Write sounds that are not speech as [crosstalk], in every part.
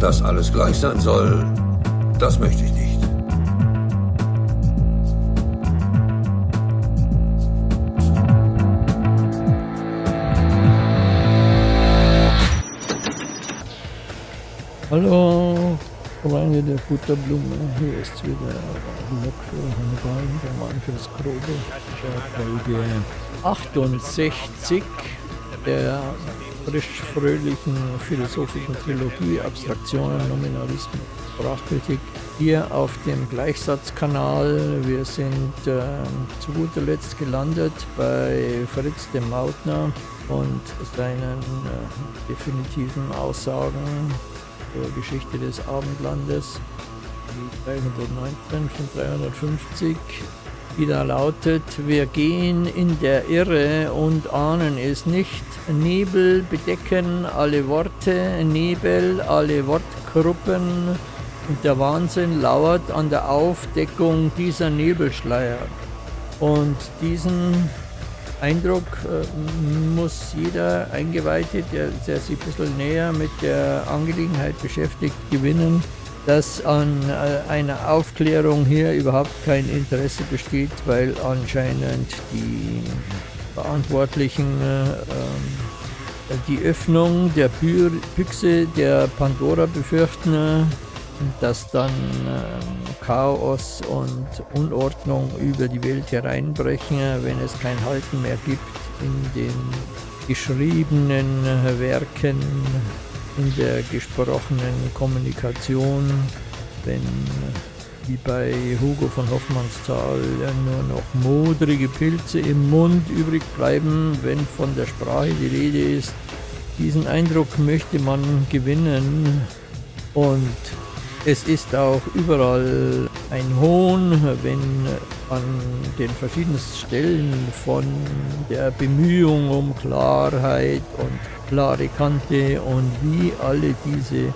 Dass alles gleich sein soll, das möchte ich nicht. Hallo, Freunde der Butterblume. Hier ist wieder Lok für Hannibal, der Mann fürs Grobe. Folge 68 der frisch-fröhlichen philosophischen Trilogie Abstraktionen, Nominalismus, Sprachkritik hier auf dem Gleichsatzkanal. Wir sind äh, zu guter Letzt gelandet bei Fritz dem Mautner und seinen äh, definitiven Aussagen zur Geschichte des Abendlandes, die 319 von 350, die da lautet, wir gehen in der Irre und ahnen es nicht, Nebel bedecken alle Worte, Nebel alle Wortgruppen. Und der Wahnsinn lauert an der Aufdeckung dieser Nebelschleier. Und diesen Eindruck äh, muss jeder Eingeweihte, der, der, sich ein bisschen näher mit der Angelegenheit beschäftigt, gewinnen, dass an äh, einer Aufklärung hier überhaupt kein Interesse besteht, weil anscheinend die Verantwortlichen äh, ähm, die Öffnung der Büchse der Pandora befürchten dass dann äh, Chaos und Unordnung über die Welt hereinbrechen, wenn es kein Halten mehr gibt in den geschriebenen Werken, in der gesprochenen Kommunikation, wenn wie bei Hugo von Hoffmannsthal nur noch modrige Pilze im Mund übrig bleiben, wenn von der Sprache die Rede ist. Diesen Eindruck möchte man gewinnen und es ist auch überall ein Hohn, wenn an den verschiedensten Stellen von der Bemühung um Klarheit und klare Kante und wie alle diese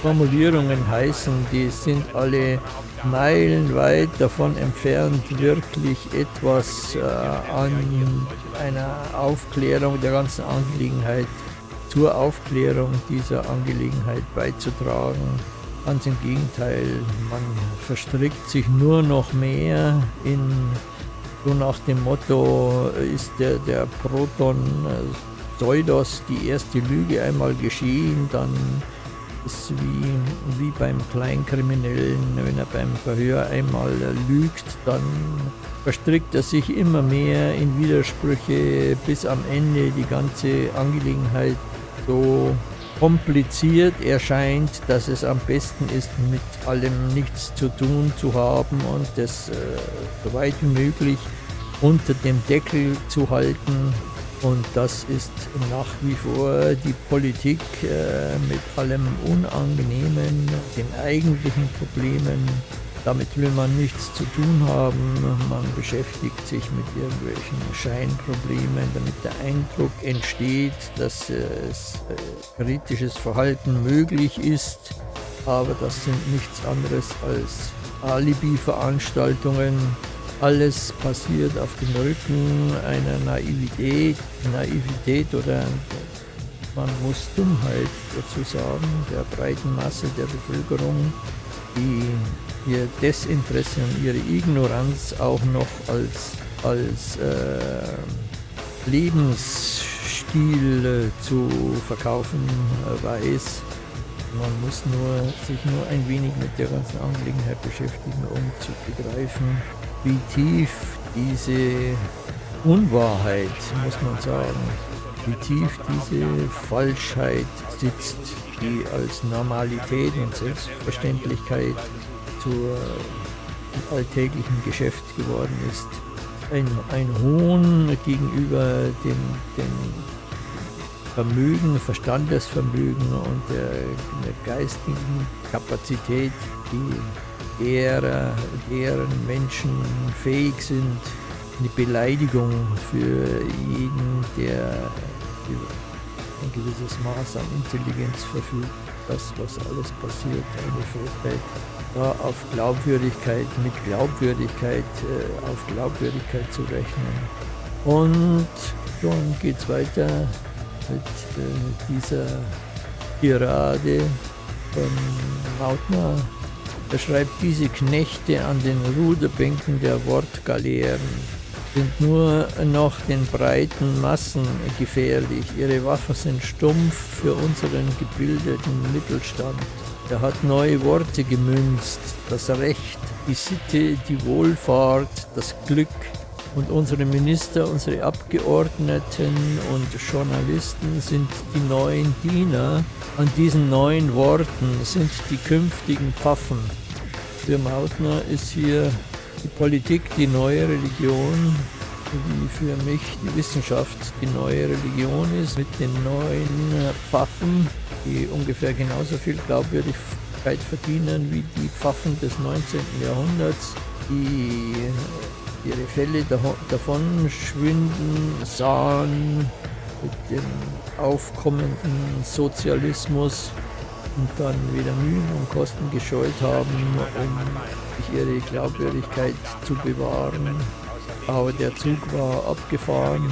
Formulierungen heißen, die sind alle meilenweit davon entfernt, wirklich etwas äh, an einer Aufklärung der ganzen Angelegenheit, zur Aufklärung dieser Angelegenheit beizutragen. Ganz im Gegenteil, man verstrickt sich nur noch mehr in so nach dem Motto, ist der, der Proton Pseudos die erste Lüge einmal geschehen, dann ist wie, wie beim Kleinkriminellen, wenn er beim Verhör einmal lügt, dann verstrickt er sich immer mehr in Widersprüche, bis am Ende die ganze Angelegenheit so kompliziert erscheint, dass es am besten ist, mit allem nichts zu tun zu haben und das äh, so weit wie möglich unter dem Deckel zu halten. Und das ist nach wie vor die Politik äh, mit allem Unangenehmen, den eigentlichen Problemen damit will man nichts zu tun haben. Man beschäftigt sich mit irgendwelchen Scheinproblemen, damit der Eindruck entsteht, dass es äh, kritisches Verhalten möglich ist. Aber das sind nichts anderes als Alibi-Veranstaltungen. Alles passiert auf dem Rücken einer Naivität, Naivität oder man muss Dummheit dazu sagen, der breiten Masse der Bevölkerung, die ihr Desinteresse und ihre Ignoranz auch noch als, als äh, Lebensstil äh, zu verkaufen äh, weiß. Man muss nur, sich nur ein wenig mit der ganzen Angelegenheit beschäftigen, um zu begreifen, wie tief diese Unwahrheit, muss man sagen, wie tief diese Falschheit sitzt, die als Normalität und Selbstverständlichkeit zur alltäglichen Geschäft geworden ist. Ein, ein Hohn gegenüber dem, dem Vermögen, Verstandesvermögen und der, der geistigen Kapazität, die derer, deren Menschen fähig sind, eine Beleidigung für jeden, der ein gewisses Maß an Intelligenz verfügt. Das, was alles passiert, eine Fähigkeit, da auf Glaubwürdigkeit, mit Glaubwürdigkeit, äh, auf Glaubwürdigkeit zu rechnen. Und schon geht es weiter mit äh, dieser Tirade von Mautner. Er schreibt, diese Knechte an den Ruderbänken der Wortgaleeren sind nur noch den breiten Massen gefährlich. Ihre Waffen sind stumpf für unseren gebildeten Mittelstand. Er hat neue Worte gemünzt, das Recht, die Sitte, die Wohlfahrt, das Glück, und unsere Minister, unsere Abgeordneten und Journalisten sind die neuen Diener. An diesen neuen Worten sind die künftigen Pfaffen. Für Mautner ist hier die Politik die neue Religion, wie für mich die Wissenschaft die neue Religion ist, mit den neuen Pfaffen, die ungefähr genauso viel Glaubwürdigkeit verdienen wie die Pfaffen des 19. Jahrhunderts, die ihre Fälle davon schwinden sahen mit dem aufkommenden Sozialismus und dann wieder Mühen und Kosten gescheut haben, um ihre Glaubwürdigkeit zu bewahren. Aber der Zug war abgefahren.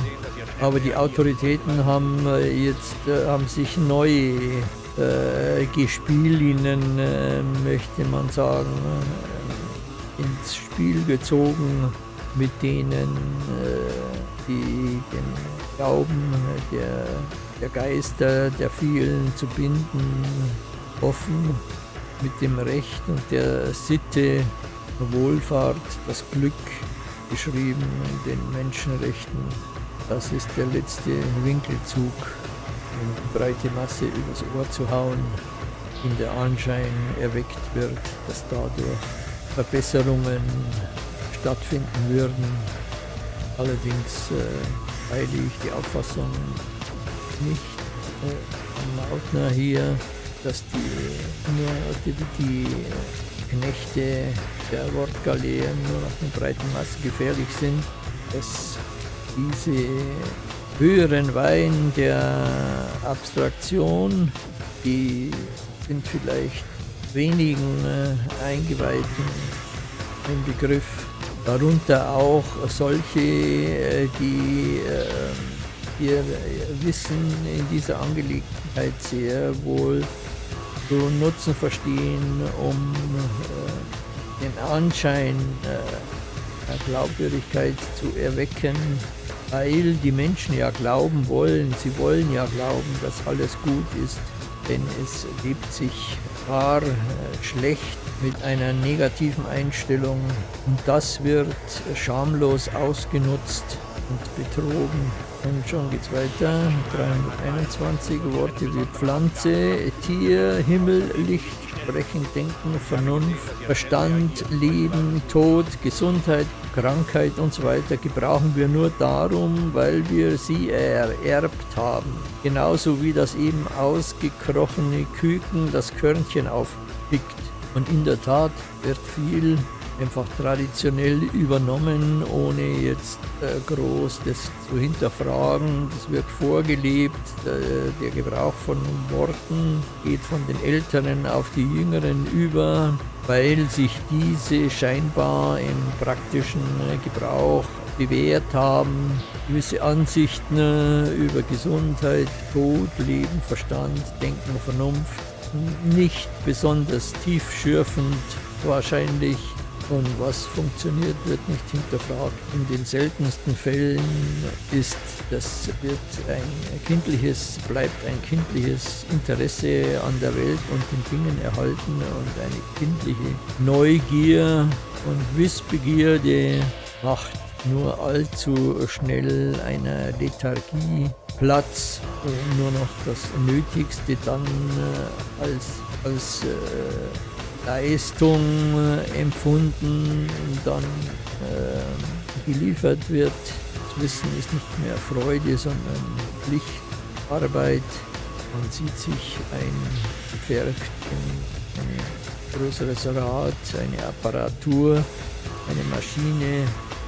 Aber die Autoritäten haben äh, jetzt äh, haben sich neu äh, Gespielinnen, äh, möchte man sagen, äh, ins Spiel gezogen mit denen äh, die den Glauben der, der Geister der vielen zu binden offen mit dem Recht und der Sitte, Wohlfahrt, das Glück beschrieben in den Menschenrechten. Das ist der letzte Winkelzug, um die breite Masse übers Ohr zu hauen, in der Anschein erweckt wird, dass dadurch Verbesserungen stattfinden würden. Allerdings äh, teile ich die Auffassung nicht äh, Mautner hier, dass die, die, die Knechte der Wortgaleeren nur nach den breiten Massen gefährlich sind, dass diese höheren Wein der Abstraktion, die sind vielleicht wenigen äh, Eingeweihten ein Begriff, darunter auch solche, äh, die äh, ihr Wissen in dieser Angelegenheit sehr wohl zu nutzen verstehen, um äh, den Anschein der Glaubwürdigkeit zu erwecken, weil die Menschen ja glauben wollen, sie wollen ja glauben, dass alles gut ist, denn es lebt sich gar schlecht mit einer negativen Einstellung und das wird schamlos ausgenutzt und betrogen. Und schon geht's weiter. 321 Worte wie Pflanze, Tier, Himmel, Licht, Sprechen, Denken, Vernunft, Verstand, Leben, Tod, Gesundheit, Krankheit und so weiter gebrauchen wir nur darum, weil wir sie ererbt haben. Genauso wie das eben ausgekrochene Küken das Körnchen aufpickt. Und in der Tat wird viel einfach traditionell übernommen, ohne jetzt äh, groß das zu hinterfragen. Das wird vorgelebt. Äh, der Gebrauch von Worten geht von den Älteren auf die Jüngeren über, weil sich diese scheinbar im praktischen äh, Gebrauch bewährt haben. Gewisse Ansichten äh, über Gesundheit, Tod, Leben, Verstand, Denken, Vernunft nicht besonders tiefschürfend wahrscheinlich und was funktioniert, wird nicht hinterfragt. In den seltensten Fällen ist das wird ein kindliches, bleibt ein kindliches Interesse an der Welt und den Dingen erhalten und eine kindliche Neugier und Wissbegierde macht nur allzu schnell einer Lethargie Platz, nur noch das Nötigste dann äh, als, als äh, Leistung äh, empfunden und dann äh, geliefert wird. Das Wissen ist nicht mehr Freude, sondern Pflicht, Arbeit. Man sieht sich ein in ein größeres Rad, eine Apparatur, eine Maschine,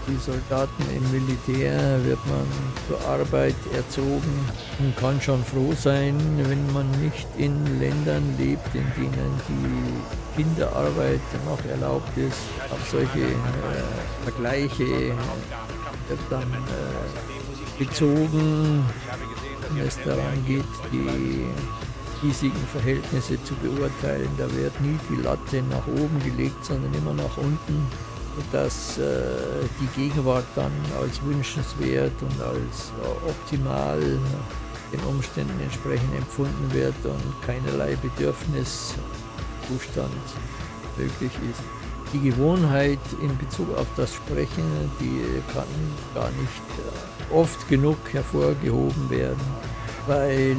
die Soldaten im Militär wird man zur Arbeit erzogen und kann schon froh sein, wenn man nicht in Ländern lebt, in denen die Kinderarbeit noch erlaubt ist. Auf solche äh, Vergleiche wird dann äh, bezogen, wenn es daran geht, die hiesigen Verhältnisse zu beurteilen. Da wird nie die Latte nach oben gelegt, sondern immer nach unten, dass äh, die Gegenwart dann als wünschenswert und als äh, optimal den Umständen entsprechend empfunden wird und keinerlei Bedürfniszustand möglich ist. Die Gewohnheit in Bezug auf das Sprechen, die kann gar nicht äh, oft genug hervorgehoben werden, weil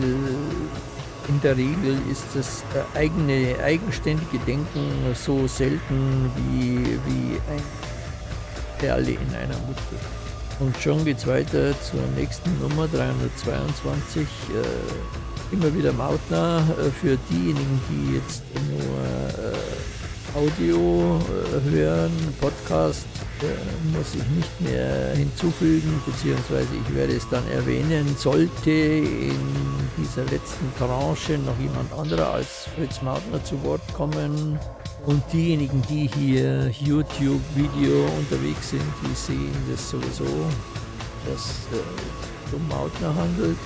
in der Regel ist das äh, eigene, eigenständige Denken so selten wie, wie ein Perle in einer Mutter. Und schon geht es weiter zur nächsten Nummer 322. Äh, immer wieder Mautner äh, für diejenigen, die jetzt nur Audio hören, Podcast muss ich nicht mehr hinzufügen, beziehungsweise ich werde es dann erwähnen, sollte in dieser letzten Tranche noch jemand anderer als Fritz Mautner zu Wort kommen, und diejenigen, die hier YouTube-Video unterwegs sind, die sehen das sowieso, dass äh, um Mautner handelt.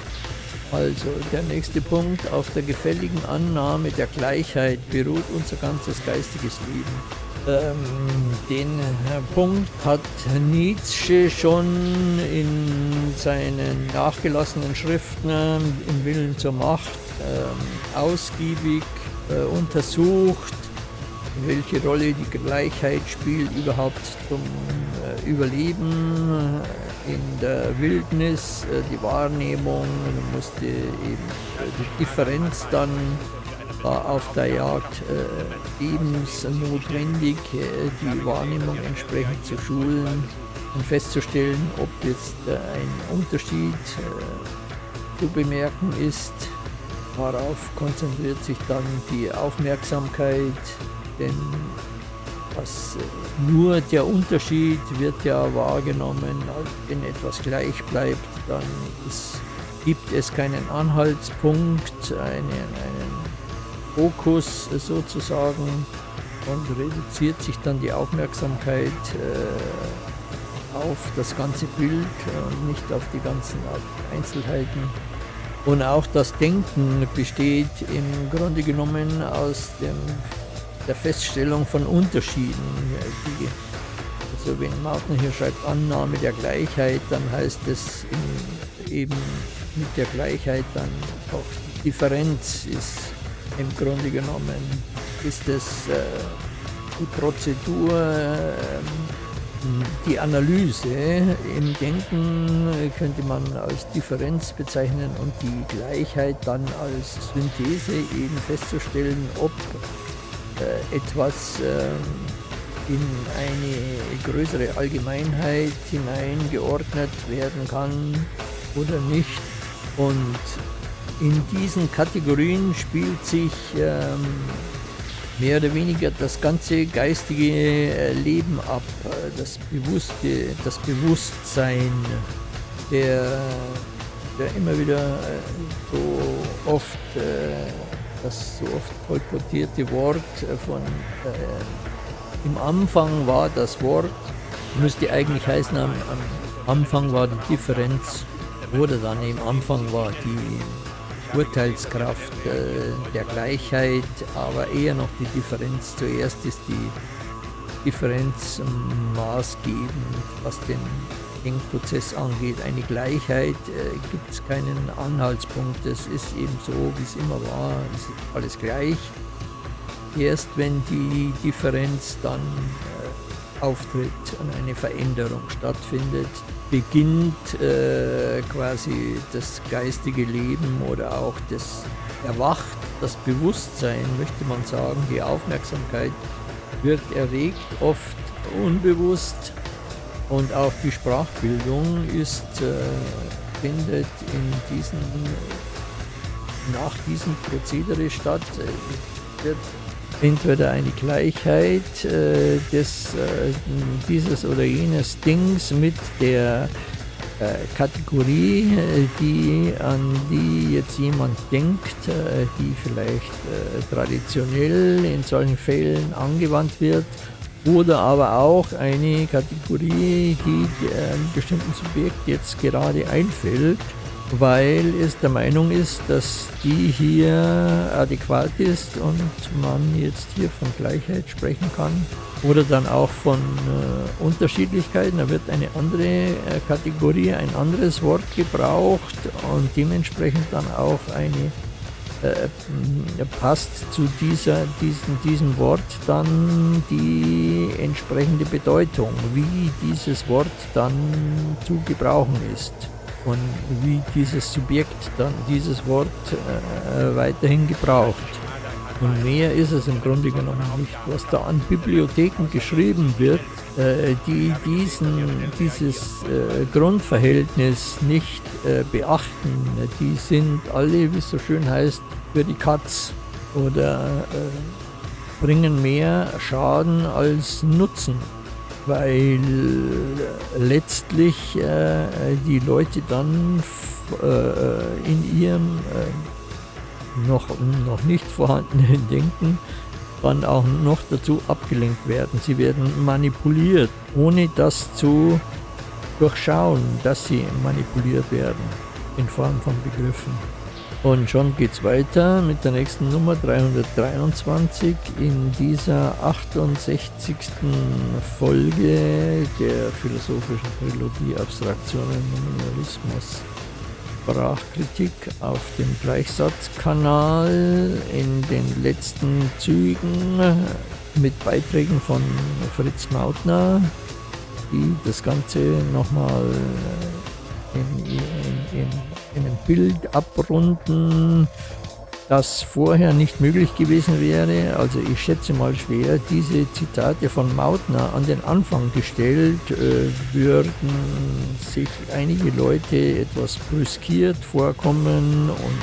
Also der nächste Punkt, auf der gefälligen Annahme der Gleichheit beruht unser ganzes geistiges Leben. Ähm, den äh, Punkt hat Nietzsche schon in seinen nachgelassenen Schriften äh, im Willen zur Macht äh, ausgiebig äh, untersucht welche Rolle die Gleichheit spielt überhaupt zum äh, Überleben äh, in der Wildnis, äh, die Wahrnehmung, man musste eben die Differenz dann auf der Jagd lebensnotwendig, die Wahrnehmung entsprechend zu schulen und festzustellen, ob jetzt ein Unterschied zu bemerken ist. Darauf konzentriert sich dann die Aufmerksamkeit denn was, äh, nur der Unterschied wird ja wahrgenommen, wenn etwas gleich bleibt, dann ist, gibt es keinen Anhaltspunkt, einen, einen Fokus sozusagen und reduziert sich dann die Aufmerksamkeit äh, auf das ganze Bild und nicht auf die ganzen Einzelheiten. Und auch das Denken besteht im Grunde genommen aus dem der Feststellung von Unterschieden. Die, also wenn Martin hier schreibt Annahme der Gleichheit, dann heißt es eben mit der Gleichheit dann auch Differenz ist im Grunde genommen, ist es äh, die Prozedur, äh, die Analyse im Denken könnte man als Differenz bezeichnen und die Gleichheit dann als Synthese eben festzustellen, ob äh, etwas ähm, in eine größere Allgemeinheit hineingeordnet werden kann oder nicht. Und in diesen Kategorien spielt sich ähm, mehr oder weniger das ganze geistige äh, Leben ab, das Bewusste, das Bewusstsein, der, der immer wieder äh, so oft das so oft kolportierte Wort äh, von äh, im Anfang war das Wort, müsste eigentlich heißen, am, am Anfang war die Differenz oder dann im Anfang war die Urteilskraft äh, der Gleichheit, aber eher noch die Differenz. Zuerst ist die Differenz maßgebend, was den Denkprozess angeht. Eine Gleichheit äh, gibt es keinen Anhaltspunkt. Es ist eben so, wie es immer war. Es ist alles gleich. Erst wenn die Differenz dann äh, auftritt und eine Veränderung stattfindet, beginnt äh, quasi das geistige Leben oder auch das Erwacht, das Bewusstsein, möchte man sagen, die Aufmerksamkeit wird erregt, oft unbewusst und auch die Sprachbildung ist, äh, findet in diesen, nach diesem Prozedere statt. Äh, wird entweder eine Gleichheit äh, des, äh, dieses oder jenes Dings mit der äh, Kategorie, äh, die, an die jetzt jemand denkt, die vielleicht traditionell in solchen Fällen angewandt wird oder aber auch eine Kategorie, die einem bestimmten Subjekt jetzt gerade einfällt weil es der Meinung ist, dass die hier adäquat ist und man jetzt hier von Gleichheit sprechen kann oder dann auch von äh, Unterschiedlichkeiten. Da wird eine andere äh, Kategorie, ein anderes Wort gebraucht und dementsprechend dann auch eine äh, passt zu dieser, diesen, diesem Wort dann die entsprechende Bedeutung, wie dieses Wort dann zu gebrauchen ist und wie dieses Subjekt dann dieses Wort äh, weiterhin gebraucht. Und mehr ist es im Grunde genommen nicht. Was da an Bibliotheken geschrieben wird, äh, die diesen, dieses äh, Grundverhältnis nicht äh, beachten, die sind alle, wie es so schön heißt, für die Katz oder äh, bringen mehr Schaden als Nutzen weil letztlich äh, die Leute dann äh, in ihrem äh, noch, noch nicht vorhandenen [laughs] Denken dann auch noch dazu abgelenkt werden. Sie werden manipuliert, ohne das zu durchschauen, dass sie manipuliert werden in Form von Begriffen. Und schon geht es weiter mit der nächsten Nummer 323 in dieser 68. Folge der philosophischen Trilogie Abstraktionen Nominalismus. Sprachkritik auf dem Gleichsatzkanal in den letzten Zügen mit Beiträgen von Fritz Mautner, die das Ganze nochmal in, in, in einem Bild abrunden, das vorher nicht möglich gewesen wäre. Also ich schätze mal schwer, diese Zitate von Mautner an den Anfang gestellt, äh, würden sich einige Leute etwas brüskiert vorkommen und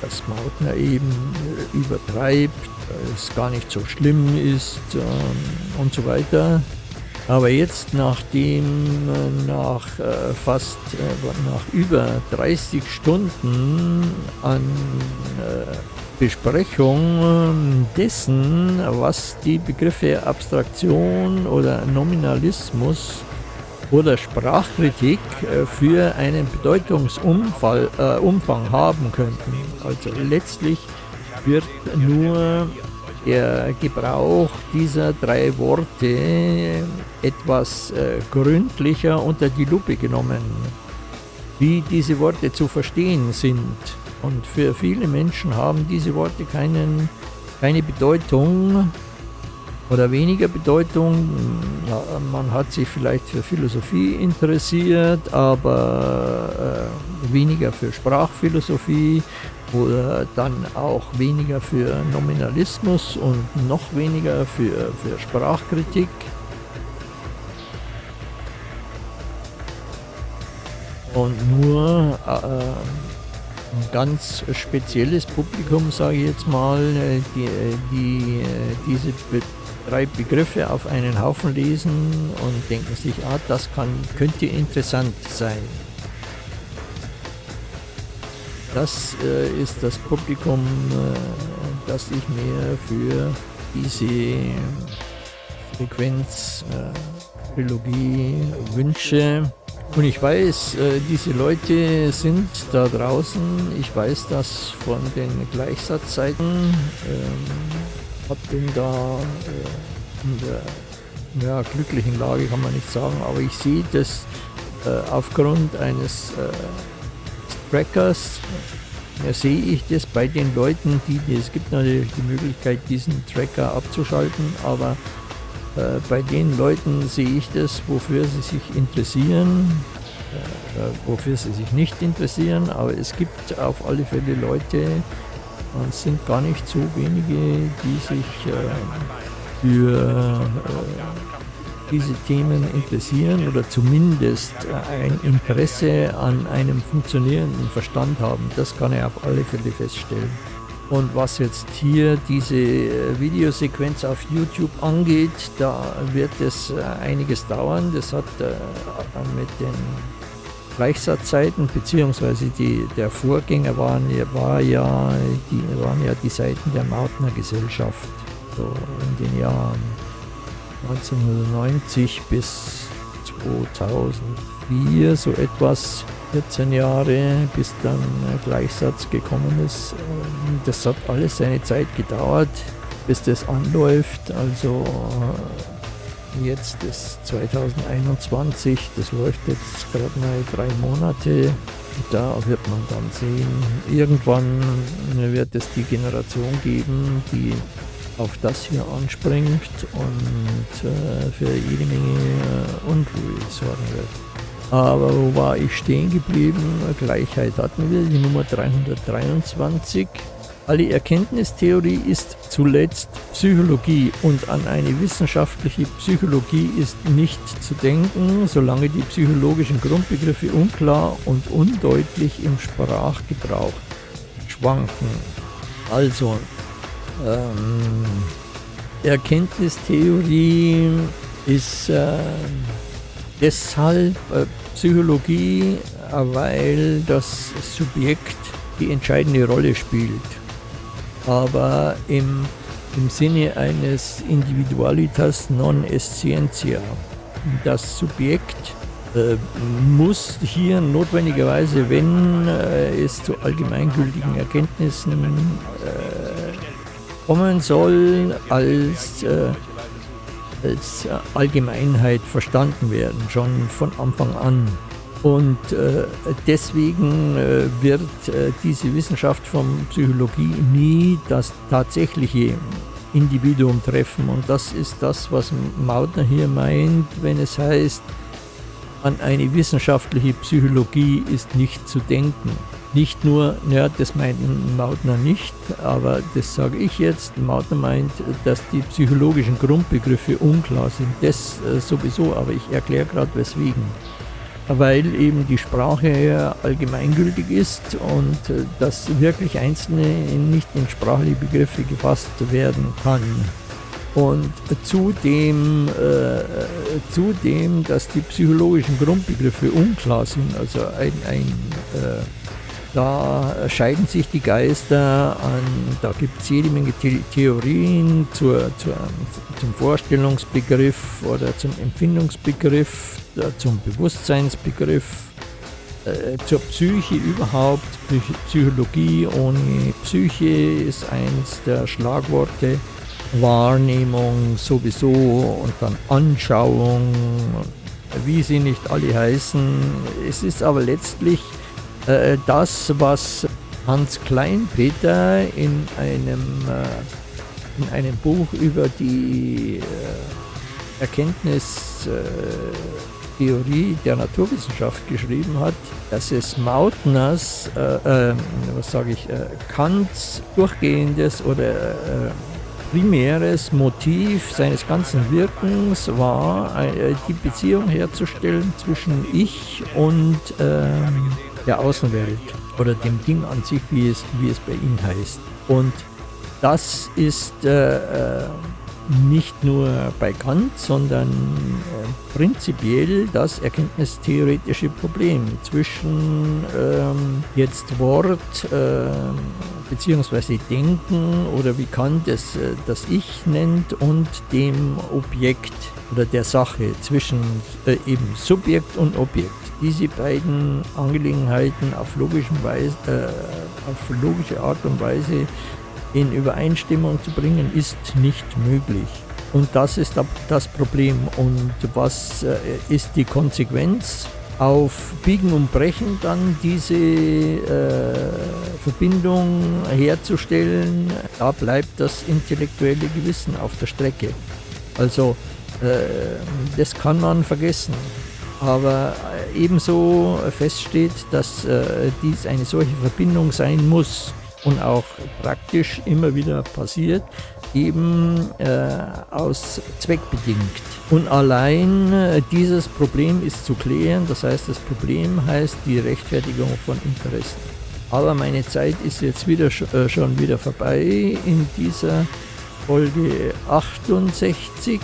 dass Mautner eben äh, übertreibt, es gar nicht so schlimm ist äh, und so weiter. Aber jetzt, nachdem äh, nach äh, fast äh, nach über 30 Stunden an äh, Besprechung dessen, was die Begriffe Abstraktion oder Nominalismus oder Sprachkritik äh, für einen Bedeutungsumfang äh, haben könnten. Also letztlich wird nur der Gebrauch dieser drei Worte etwas äh, gründlicher unter die Lupe genommen, wie diese Worte zu verstehen sind. Und für viele Menschen haben diese Worte keinen, keine Bedeutung oder weniger Bedeutung. Man hat sich vielleicht für Philosophie interessiert, aber äh, weniger für Sprachphilosophie oder dann auch weniger für Nominalismus und noch weniger für, für Sprachkritik. Und nur äh, ein ganz spezielles Publikum, sage ich jetzt mal, die, die diese Be drei Begriffe auf einen Haufen lesen und denken sich, ah, das kann, könnte interessant sein. Das äh, ist das Publikum, äh, das ich mir für diese Frequenz-Trilogie äh, wünsche. Und ich weiß, äh, diese Leute sind da draußen. Ich weiß das von den Gleichsatzzeiten. Ähm, hab bin da äh, in der ja, glücklichen Lage, kann man nicht sagen, aber ich sehe das aufgrund eines Trackers ja, sehe ich das bei den Leuten, die, es gibt natürlich die Möglichkeit, diesen Tracker abzuschalten, aber äh, bei den Leuten sehe ich das, wofür sie sich interessieren, äh, äh, wofür sie sich nicht interessieren, aber es gibt auf alle Fälle Leute, und es sind gar nicht so wenige, die sich äh, für äh, diese Themen interessieren oder zumindest ein Interesse an einem funktionierenden Verstand haben. Das kann er auf alle Fälle feststellen. Und was jetzt hier diese Videosequenz auf YouTube angeht, da wird es einiges dauern. Das hat äh, mit den Gleichsatzzeiten, beziehungsweise die, der Vorgänger waren, war ja, die, waren ja die Seiten der Mautner Gesellschaft, so in den Jahren 1990 bis 2000 4, so etwas 14 Jahre, bis dann Gleichsatz gekommen ist. Ähm, das hat alles seine Zeit gedauert, bis das anläuft. Also jetzt ist 2021, das läuft jetzt gerade mal drei Monate. Da wird man dann sehen, irgendwann wird es die Generation geben, die auf das hier anspringt und äh, für jede Menge äh, Unruhe sorgen wird. Aber wo war ich stehen geblieben? Gleichheit hatten wir, die Nummer 323. Alle Erkenntnistheorie ist zuletzt Psychologie und an eine wissenschaftliche Psychologie ist nicht zu denken, solange die psychologischen Grundbegriffe unklar und undeutlich im Sprachgebrauch schwanken. Also, ähm, Erkenntnistheorie ist äh, deshalb äh, Psychologie, weil das Subjekt die entscheidende Rolle spielt aber im, im Sinne eines Individualitas non essentia. Das Subjekt äh, muss hier notwendigerweise, wenn äh, es zu allgemeingültigen Erkenntnissen äh, kommen soll, als, äh, als Allgemeinheit verstanden werden, schon von Anfang an. Und äh, deswegen äh, wird äh, diese Wissenschaft von Psychologie nie das tatsächliche Individuum treffen. Und das ist das, was Mautner hier meint, wenn es heißt, an eine wissenschaftliche Psychologie ist nicht zu denken. Nicht nur, ja, das meint Mautner nicht, aber das sage ich jetzt. Mautner meint, dass die psychologischen Grundbegriffe unklar sind. Das äh, sowieso, aber ich erkläre gerade weswegen weil eben die Sprache allgemeingültig ist und äh, dass wirklich einzelne nicht in sprachliche Begriffe gefasst werden kann. Und zudem, äh, zudem, dass die psychologischen Grundbegriffe unklar sind, also ein, ein äh, da scheiden sich die Geister an, da gibt es jede Menge The Theorien zur, zur, zum Vorstellungsbegriff oder zum Empfindungsbegriff, zum Bewusstseinsbegriff, äh, zur Psyche überhaupt. Psychologie ohne Psyche ist eins der Schlagworte. Wahrnehmung sowieso und dann Anschauung, wie sie nicht alle heißen. Es ist aber letztlich äh, das, was Hans Kleinpeter in einem, äh, in einem Buch über die äh, Erkenntnistheorie der Naturwissenschaft geschrieben hat, dass es Mautners, äh, äh, was sage ich, Kants durchgehendes oder primäres Motiv seines ganzen Wirkens war, die Beziehung herzustellen zwischen Ich und ähm, der Außenwelt oder dem Ding an sich, wie es, wie es bei ihm heißt. Und das ist äh, äh, nicht nur bei Kant, sondern äh, prinzipiell das erkenntnistheoretische Problem zwischen ähm, jetzt Wort äh, bzw. Denken oder wie Kant es äh, das Ich nennt und dem Objekt oder der Sache zwischen äh, eben Subjekt und Objekt diese beiden Angelegenheiten auf, Weise, äh, auf logische Art und Weise in Übereinstimmung zu bringen, ist nicht möglich. Und das ist das Problem. Und was äh, ist die Konsequenz? Auf Biegen und Brechen dann diese äh, Verbindung herzustellen, da bleibt das intellektuelle Gewissen auf der Strecke. Also äh, das kann man vergessen aber ebenso feststeht, dass äh, dies eine solche Verbindung sein muss und auch praktisch immer wieder passiert, eben äh, aus Zweckbedingt. Und allein äh, dieses Problem ist zu klären, das heißt, das Problem heißt die Rechtfertigung von Interessen. Aber meine Zeit ist jetzt wieder äh, schon wieder vorbei in dieser Folge 68.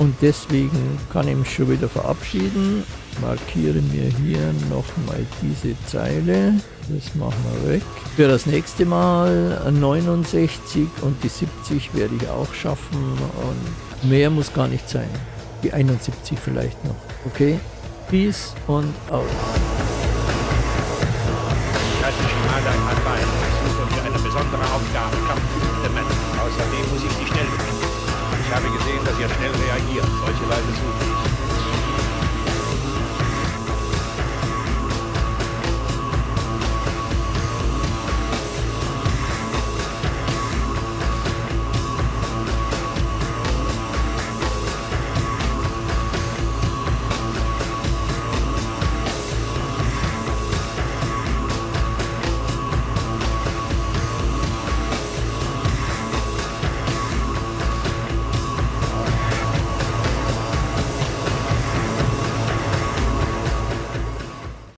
Und deswegen kann ich mich schon wieder verabschieden. Markiere mir hier nochmal diese Zeile. Das machen wir weg. Für das nächste Mal 69 und die 70 werde ich auch schaffen. Und mehr muss gar nicht sein. Die 71 vielleicht noch. Okay? Peace und out. Kanbai. Ich suche für eine besondere Aufgabe Männer. Außerdem muss ich sie schnell finden. Ich habe gesehen, dass ihr schnell reagiert. Solche Leute suche ich.